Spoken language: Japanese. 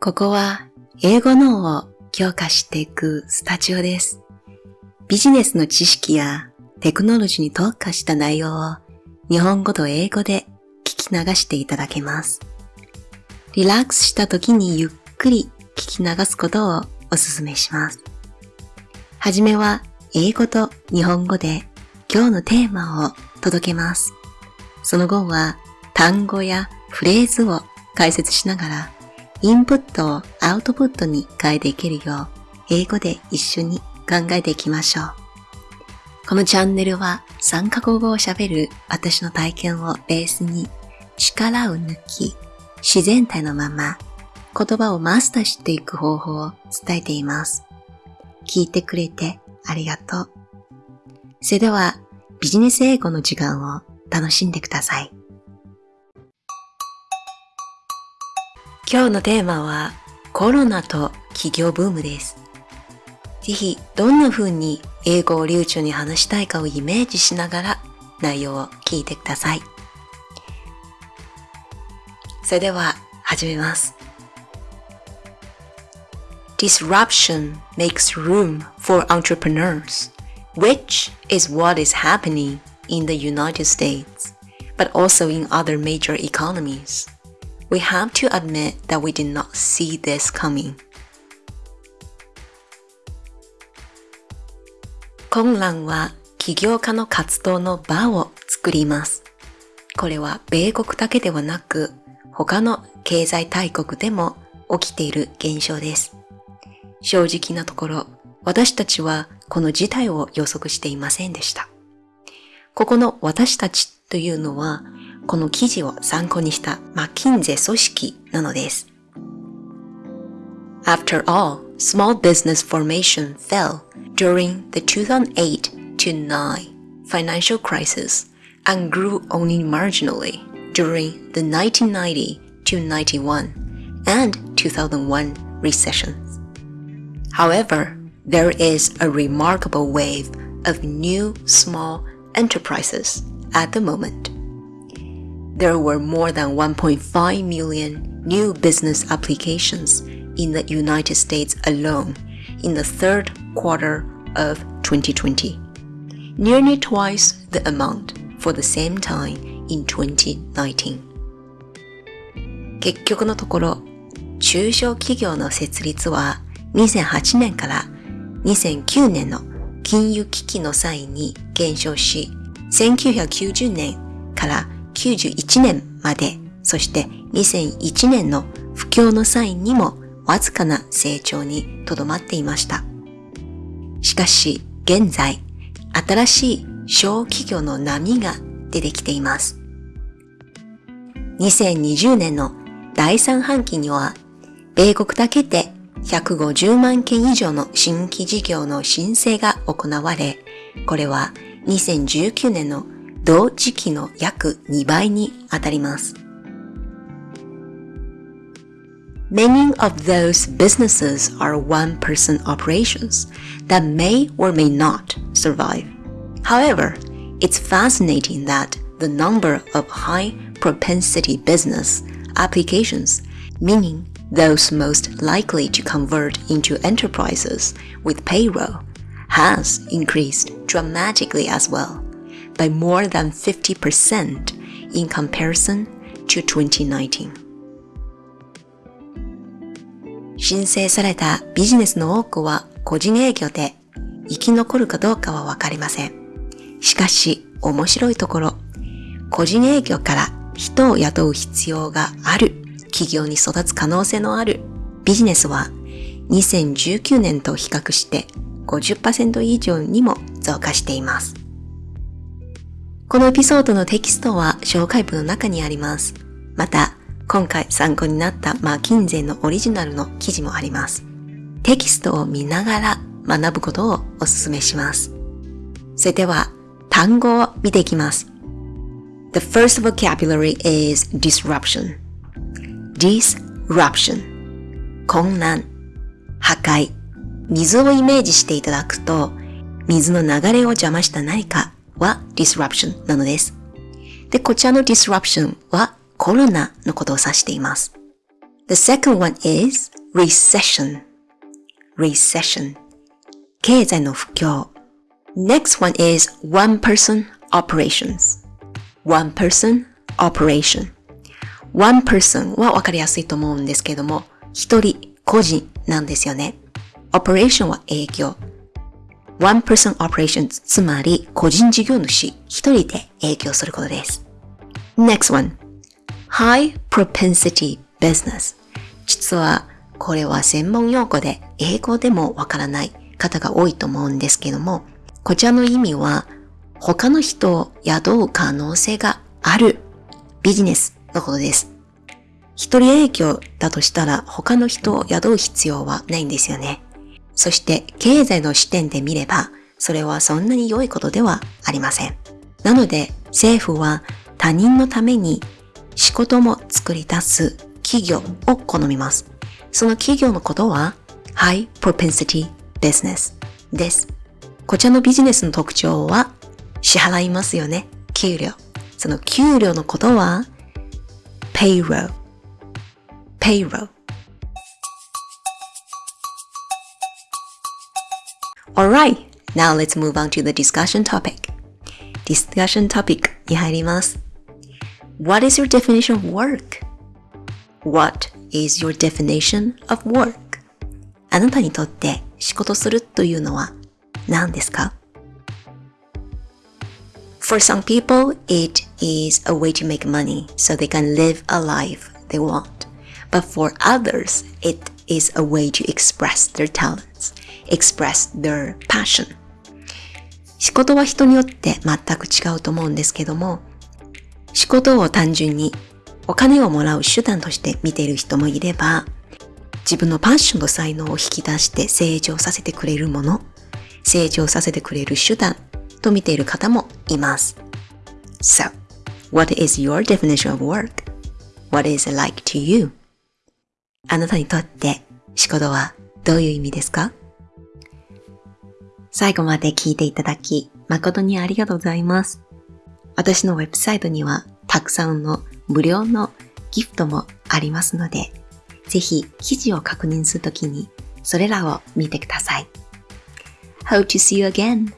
ここは英語脳を強化していくスタジオです。ビジネスの知識やテクノロジーに特化した内容を日本語と英語で聞き流していただけます。リラックスした時にゆっくり聞き流すことをお勧めします。はじめは英語と日本語で今日のテーマを届けます。その後は単語やフレーズを解説しながらインプットをアウトプットに変えていけるよう英語で一緒に考えていきましょう。このチャンネルは3カ国語を喋る私の体験をベースに力を抜き自然体のまま言葉をマスターしていく方法を伝えています。聞いてくれてありがとう。それではビジネス英語の時間を楽しんでください。今日のテーマはコロナと企業ブームです。ぜひどんな風に英語を流暢に話したいかをイメージしながら内容を聞いてください。それでは始めます。Disruption makes room for entrepreneurs, which is what is happening in the United States, but also in other major economies. We have to admit that we did not see this coming. 混乱は起業家の活動の場を作ります。これは米国だけではなく他の経済大国でも起きている現象です。正直なところ、私たちはこの事態を予測していませんでした。ここの私たちというのは、この記事を参考にしたマッキンゼ組織なのです。After all, small business formation fell during the 2008-9 financial crisis and grew only marginally during the 1990-91 and 2001 recessions. However, there is a remarkable wave of new small enterprises at the moment. There were more than 1.5 million new business applications in the United States alone in the third quarter of 2020, nearly twice the amount for the same time in 2019. 結局のところ、中小企業の設立は2008年から2009年の金融危機の際に減少し、1990年から 91年まで、そして2001年の不況の際にもわずかな成長にとどまっていました。しかし、現在、新しい小企業の波が出てきています。2020年の第3半期には、米国だけで150万件以上の新規事業の申請が行われ、これは2019年の同時期の約2倍に当たります。Many of those businesses are one-person operations that may or may not survive. However, it's fascinating that the number of high-propensity business applications, meaning those most likely to convert into enterprises with payroll, has increased dramatically as well, By more than 50% in comparison to 2019. 申請されたビジネスの多くは個人営業で生き残るかどうかはわかりません。しかし面白いところ、個人営業から人を雇う必要がある企業に育つ可能性のあるビジネスは2019年と比較して50%以上にも増加しています。このエピソードのテキストは紹介文の中にあります。また、今回参考になったマーキンゼのオリジナルの記事もあります。テキストを見ながら学ぶことをお勧めします。それでは、単語を見ていきます。The first vocabulary is disruption. disruption 混乱、破壊、水をイメージしていただくと、水の流れを邪魔した何かは disruption なのです。で、こちらの disruption はコロナのことを指しています。The second one is recession. Recession. 経済の不況。Next one is one person operations. One person operation. One person はわかりやすいと思うんですけども、一人、個人なんですよね。operation は営業。One person operations つまり個人事業主一人で営業することです。Next one. High propensity business. 実はこれは専門用語で英語でもわからない方が多いと思うんですけども、こちらの意味は他の人を雇う可能性があるビジネスのことです。一人営業だとしたら他の人を雇う必要はないんですよね。そして経済の視点で見れば、それはそんなに良いことではありません。なので政府は他人のために仕事も作り出す企業を好みます。その企業のことは High Propensity Business です。こちらのビジネスの特徴は支払いますよね。給料。その給料のことは payroll payroll Alright, now let's move on to the discussion topic. Discussion topic に入ります。What is your definition of work? What is your definition of work? あなたにとって仕事するというのは何ですか For some people, it is a way to make money so they can live a life they want. But for others, it is a way to express their talents express their passion 仕事は人によって全く違うと思うんですけども仕事を単純にお金をもらう手段として見ている人もいれば自分のパッションと才能を引き出して成長させてくれるもの成長させてくれる手段と見ている方もいます So, what is your definition of work? What is it like to you? あなたにとって仕事はどういう意味ですか？最後まで聞いていただき、誠にありがとうございます。私のウェブサイトにはたくさんの無料のギフトもありますので、ぜひ記事を確認するときにそれらを見てください。Hope to see you again!